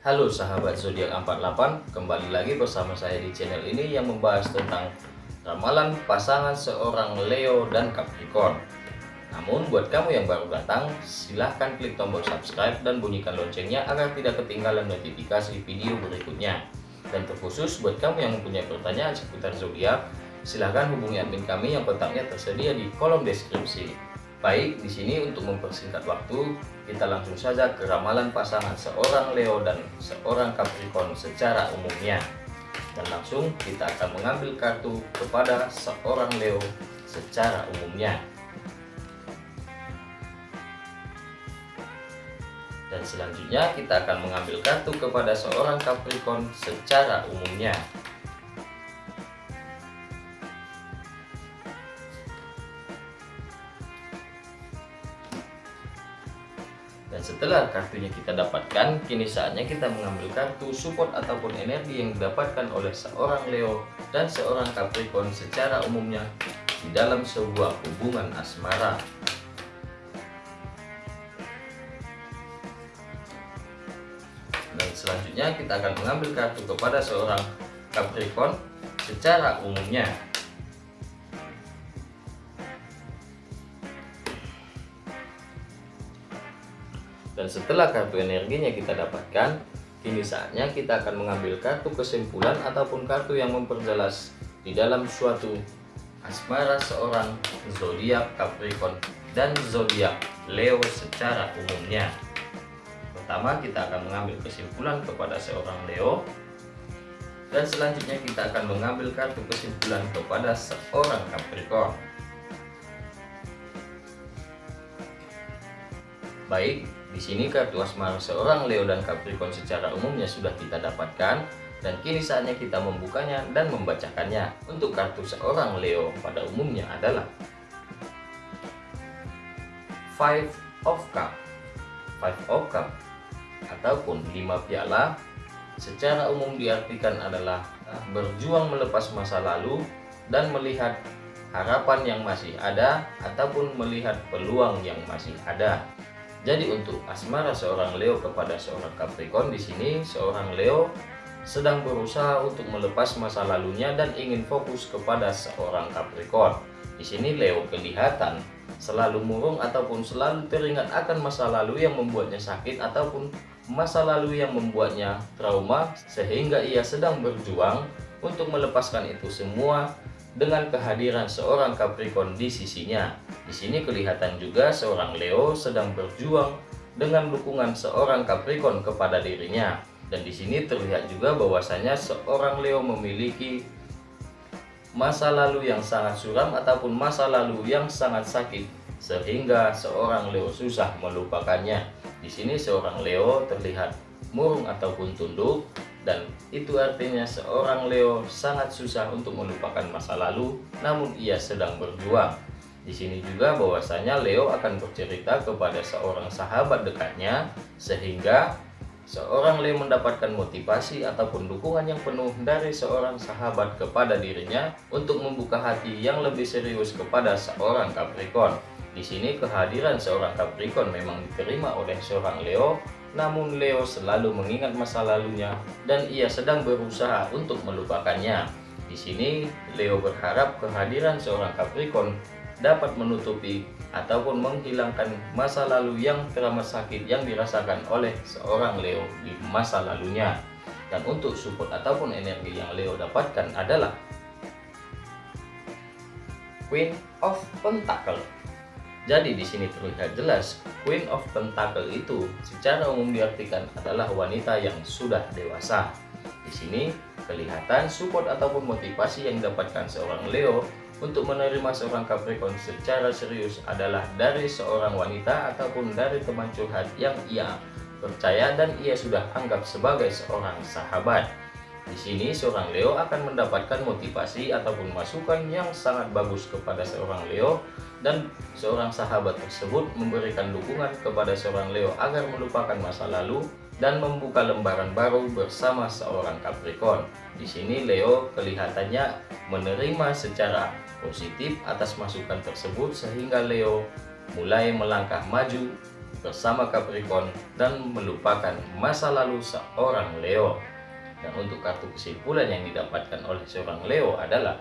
Halo sahabat zodiak 48, kembali lagi bersama saya di channel ini yang membahas tentang ramalan pasangan seorang Leo dan Capricorn. Namun buat kamu yang baru datang, silahkan klik tombol subscribe dan bunyikan loncengnya agar tidak ketinggalan notifikasi video berikutnya. Dan terkhusus buat kamu yang mempunyai pertanyaan seputar zodiak, silahkan hubungi admin kami yang kontaknya tersedia di kolom deskripsi. Baik, di sini untuk mempersingkat waktu, kita langsung saja ke ramalan pasangan seorang Leo dan seorang Capricorn secara umumnya. Dan langsung kita akan mengambil kartu kepada seorang Leo secara umumnya. Dan selanjutnya kita akan mengambil kartu kepada seorang Capricorn secara umumnya. Setelah kartunya kita dapatkan, kini saatnya kita mengambil kartu support ataupun energi yang didapatkan oleh seorang Leo dan seorang Capricorn secara umumnya di dalam sebuah hubungan asmara. Dan selanjutnya kita akan mengambil kartu kepada seorang Capricorn secara umumnya. Dan setelah kartu energinya kita dapatkan, kini saatnya kita akan mengambil kartu kesimpulan ataupun kartu yang memperjelas di dalam suatu asmara seorang zodiak Capricorn dan zodiak Leo secara umumnya. Pertama kita akan mengambil kesimpulan kepada seorang Leo dan selanjutnya kita akan mengambil kartu kesimpulan kepada seorang Capricorn. Baik, di sini kartu asmara seorang Leo dan Capricorn secara umumnya sudah kita dapatkan dan kini saatnya kita membukanya dan membacakannya. Untuk kartu seorang Leo pada umumnya adalah Five of Cup. Five of Cup ataupun lima piala secara umum diartikan adalah berjuang melepas masa lalu dan melihat harapan yang masih ada ataupun melihat peluang yang masih ada. Jadi untuk asmara seorang Leo kepada seorang Capricorn di sini seorang Leo sedang berusaha untuk melepas masa lalunya dan ingin fokus kepada seorang Capricorn. Di sini Leo kelihatan selalu murung ataupun selalu teringat akan masa lalu yang membuatnya sakit ataupun masa lalu yang membuatnya trauma sehingga ia sedang berjuang untuk melepaskan itu semua dengan kehadiran seorang Capricorn di sisinya. Di sini kelihatan juga seorang Leo sedang berjuang dengan dukungan seorang Capricorn kepada dirinya. Dan di sini terlihat juga bahwasanya seorang Leo memiliki masa lalu yang sangat suram ataupun masa lalu yang sangat sakit sehingga seorang Leo susah melupakannya. Di sini seorang Leo terlihat murung ataupun tunduk dan itu artinya seorang Leo sangat susah untuk melupakan masa lalu namun ia sedang berjuang di sini juga bahwasanya Leo akan bercerita kepada seorang sahabat dekatnya sehingga seorang Leo mendapatkan motivasi ataupun dukungan yang penuh dari seorang sahabat kepada dirinya untuk membuka hati yang lebih serius kepada seorang Capricorn. Di sini kehadiran seorang Capricorn memang diterima oleh seorang Leo namun Leo selalu mengingat masa lalunya dan ia sedang berusaha untuk melupakannya. Di sini Leo berharap kehadiran seorang Capricorn dapat menutupi ataupun menghilangkan masa lalu yang teramat sakit yang dirasakan oleh seorang Leo di masa lalunya. Dan untuk support ataupun energi yang Leo dapatkan adalah Queen of Pentacle jadi di sini terlihat jelas Queen of Pentacle itu secara umum diartikan adalah wanita yang sudah dewasa. Di sini kelihatan support ataupun motivasi yang didapatkan seorang Leo untuk menerima seorang Capricorn secara serius adalah dari seorang wanita ataupun dari teman curhat yang ia percaya dan ia sudah anggap sebagai seorang sahabat. Di sini seorang Leo akan mendapatkan motivasi ataupun masukan yang sangat bagus kepada seorang Leo dan seorang sahabat tersebut memberikan dukungan kepada seorang Leo agar melupakan masa lalu dan membuka lembaran baru bersama seorang Capricorn. Di sini Leo kelihatannya menerima secara positif atas masukan tersebut sehingga Leo mulai melangkah maju bersama Capricorn dan melupakan masa lalu seorang Leo. Dan untuk kartu kesimpulan yang didapatkan oleh seorang Leo adalah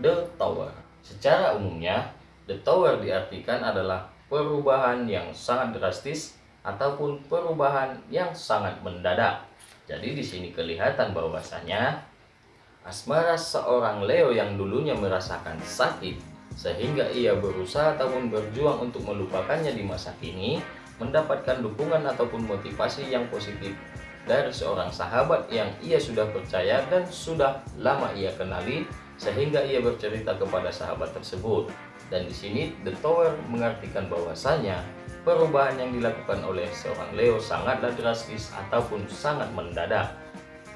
The Tower. Secara umumnya, The Tower diartikan adalah perubahan yang sangat drastis ataupun perubahan yang sangat mendadak. Jadi di sini kelihatan bahwasanya asmara seorang Leo yang dulunya merasakan sakit sehingga ia berusaha ataupun berjuang untuk melupakannya di masa kini mendapatkan dukungan ataupun motivasi yang positif dari seorang sahabat yang ia sudah percaya dan sudah lama ia kenali sehingga ia bercerita kepada sahabat tersebut. Dan di sini The Tower mengartikan bahwasanya perubahan yang dilakukan oleh seorang Leo sangatlah drastis ataupun sangat mendadak.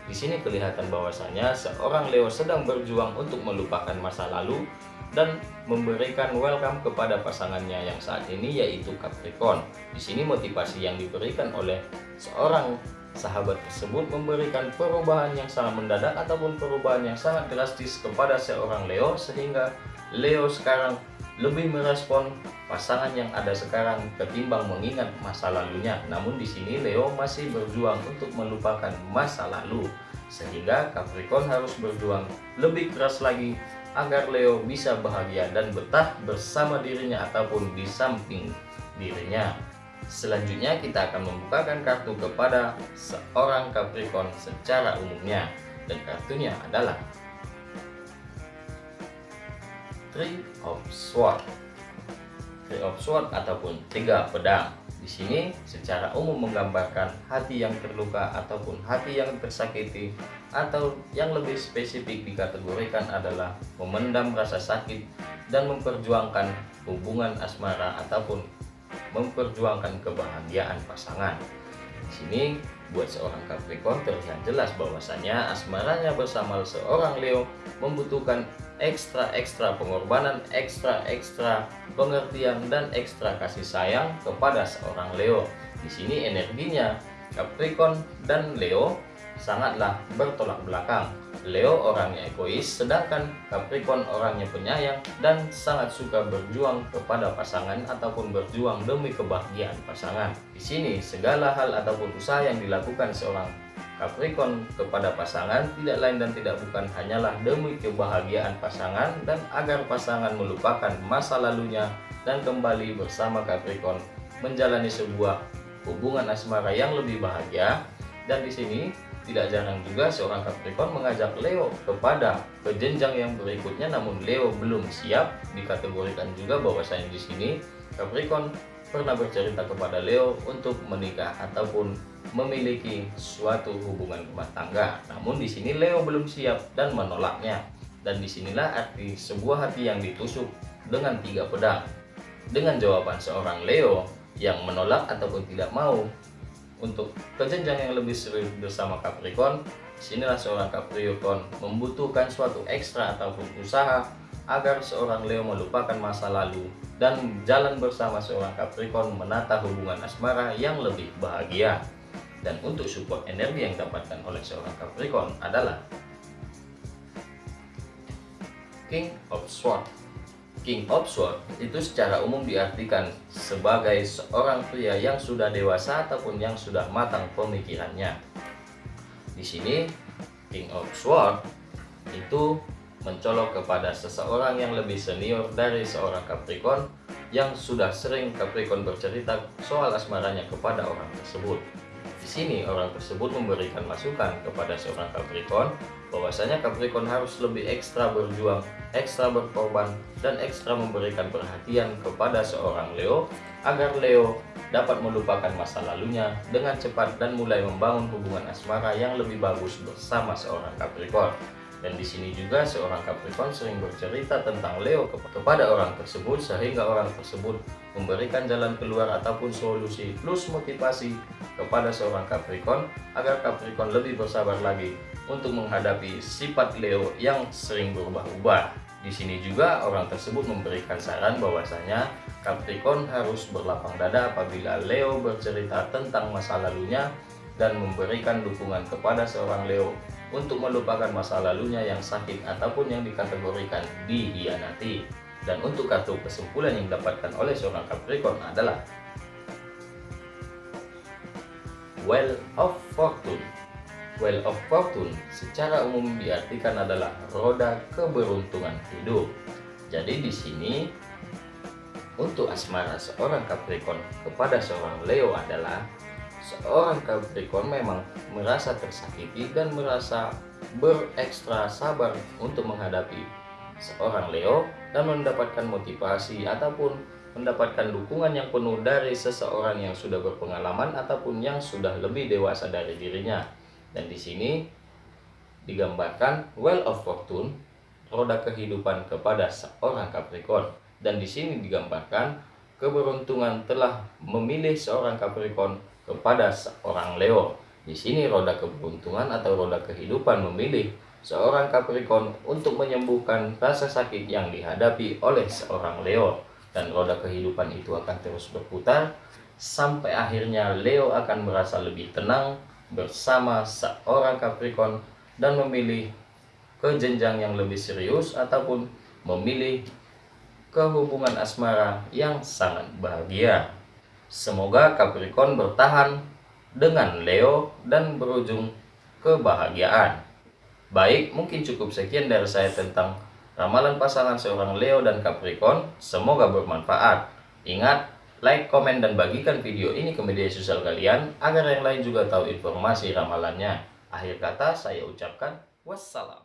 Di sini kelihatan bahwasanya seorang Leo sedang berjuang untuk melupakan masa lalu dan memberikan welcome kepada pasangannya yang saat ini yaitu Capricorn. Di sini motivasi yang diberikan oleh seorang sahabat tersebut memberikan perubahan yang sangat mendadak ataupun perubahan yang sangat drastis kepada seorang Leo sehingga Leo sekarang lebih merespon pasangan yang ada sekarang ketimbang mengingat masa lalunya. Namun di sini Leo masih berjuang untuk melupakan masa lalu sehingga Capricorn harus berjuang lebih keras lagi agar Leo bisa bahagia dan betah bersama dirinya ataupun di samping dirinya. Selanjutnya kita akan membukakan kartu kepada seorang Capricorn secara umumnya dan kartunya adalah Three of Swords. Three of Swords ataupun tiga pedang. Di sini secara umum menggambarkan hati yang terluka ataupun hati yang tersakiti atau yang lebih spesifik dikategorikan adalah memendam rasa sakit dan memperjuangkan hubungan asmara ataupun memperjuangkan kebahagiaan pasangan. Di sini buat seorang Capricorn terlihat jelas bahwasanya asmaranya bersama seorang Leo membutuhkan ekstra-ekstra pengorbanan, ekstra-ekstra pengertian dan ekstra kasih sayang kepada seorang Leo. Di sini energinya Capricorn dan Leo sangatlah bertolak belakang. Leo orangnya egois, sedangkan Capricorn orangnya penyayang dan sangat suka berjuang kepada pasangan ataupun berjuang demi kebahagiaan pasangan. Di sini segala hal ataupun usaha yang dilakukan seorang Capricorn kepada pasangan tidak lain dan tidak bukan hanyalah demi kebahagiaan pasangan dan agar pasangan melupakan masa lalunya dan kembali bersama Capricorn menjalani sebuah hubungan asmara yang lebih bahagia dan di sini tidak jarang juga seorang Capricorn mengajak Leo kepada ke jenjang yang berikutnya namun Leo belum siap dikategorikan juga bahwasanya di sini Capricorn pernah bercerita kepada Leo untuk menikah ataupun memiliki suatu hubungan rumah tangga. Namun di sini Leo belum siap dan menolaknya. Dan di sinilah arti sebuah hati yang ditusuk dengan tiga pedang. Dengan jawaban seorang Leo yang menolak ataupun tidak mau untuk ke jenjang yang lebih serius bersama Capricorn, sinilah seorang Capricorn membutuhkan suatu ekstra ataupun usaha agar seorang Leo melupakan masa lalu dan jalan bersama seorang Capricorn menata hubungan asmara yang lebih bahagia. Dan untuk support energi yang dapatkan oleh seorang Capricorn adalah King of Swords King of Swords itu secara umum diartikan sebagai seorang pria yang sudah dewasa ataupun yang sudah matang pemikirannya. Di sini King of Swords itu mencolok kepada seseorang yang lebih senior dari seorang Capricorn yang sudah sering Capricorn bercerita soal asmaranya kepada orang tersebut. Di sini orang tersebut memberikan masukan kepada seorang Capricorn bahwasanya Capricorn harus lebih ekstra berjuang, ekstra berkorban, dan ekstra memberikan perhatian kepada seorang Leo agar Leo dapat melupakan masa lalunya dengan cepat dan mulai membangun hubungan asmara yang lebih bagus bersama seorang Capricorn. Dan di sini juga seorang Capricorn sering bercerita tentang Leo kepada orang tersebut sehingga orang tersebut memberikan jalan keluar ataupun solusi plus motivasi kepada seorang Capricorn agar Capricorn lebih bersabar lagi untuk menghadapi sifat Leo yang sering berubah-ubah. Di sini juga orang tersebut memberikan saran bahwasanya Capricorn harus berlapang dada apabila Leo bercerita tentang masa lalunya dan memberikan dukungan kepada seorang Leo untuk melupakan masa lalunya yang sakit ataupun yang dikategorikan dihianati. Dan untuk kartu kesimpulan yang didapatkan oleh seorang Capricorn adalah Well of Fortune. Well of Fortune secara umum diartikan adalah roda keberuntungan hidup. Jadi di sini untuk asmara seorang Capricorn kepada seorang Leo adalah seorang Capricorn memang merasa tersakiti dan merasa berekstra sabar untuk menghadapi seorang Leo dan mendapatkan motivasi ataupun mendapatkan dukungan yang penuh dari seseorang yang sudah berpengalaman ataupun yang sudah lebih dewasa dari dirinya. Dan di sini digambarkan well of fortune, roda kehidupan kepada seorang Capricorn. Dan di sini digambarkan keberuntungan telah memilih seorang Capricorn kepada seorang Leo. Di sini roda keberuntungan atau roda kehidupan memilih seorang Capricorn untuk menyembuhkan rasa sakit yang dihadapi oleh seorang Leo dan roda kehidupan itu akan terus berputar sampai akhirnya Leo akan merasa lebih tenang bersama seorang Capricorn dan memilih ke jenjang yang lebih serius ataupun memilih kehubungan asmara yang sangat bahagia. Semoga Capricorn bertahan dengan Leo dan berujung kebahagiaan. Baik, mungkin cukup sekian dari saya tentang ramalan pasangan seorang Leo dan Capricorn. Semoga bermanfaat. Ingat, like, komen, dan bagikan video ini ke media sosial kalian agar yang lain juga tahu informasi ramalannya. Akhir kata saya ucapkan wassalam.